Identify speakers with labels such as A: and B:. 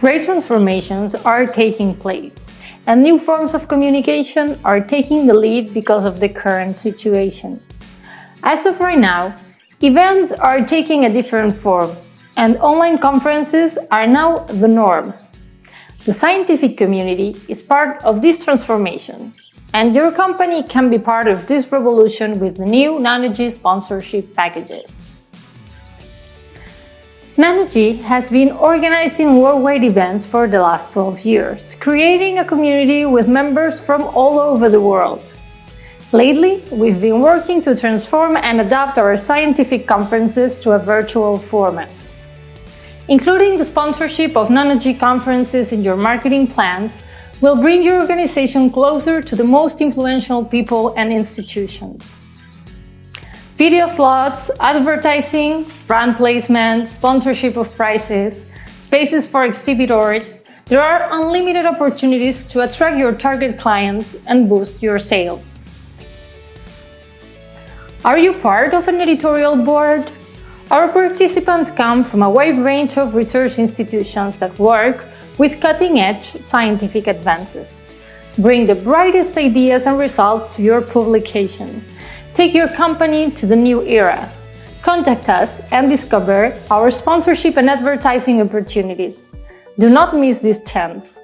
A: Great transformations are taking place, and new forms of communication are taking the lead because of the current situation. As of right now, events are taking a different form, and online conferences are now the norm. The scientific community is part of this transformation, and your company can be part of this revolution with the new nanoGe sponsorship packages. nanoGe has been organizing worldwide events for the last 12 years, creating a community with members from all over the world. Lately, we've been working to transform and adapt our scientific conferences to a virtual format. Including the sponsorship of nanoGe conferences in your marketing plans will bring your organization closer to the most influential people and institutions. Video slots, advertising, brand placement, sponsorship of prizes, spaces for exhibitors, there are unlimited opportunities to attract your target clients and boost your sales. Are you part of an editorial board? Our participants come from a wide range of research institutions that work with cutting-edge scientific advances. Bring the brightest ideas and results to your publication. Take your company to the new era. Contact us and discover our sponsorship and advertising opportunities. Do not miss this chance.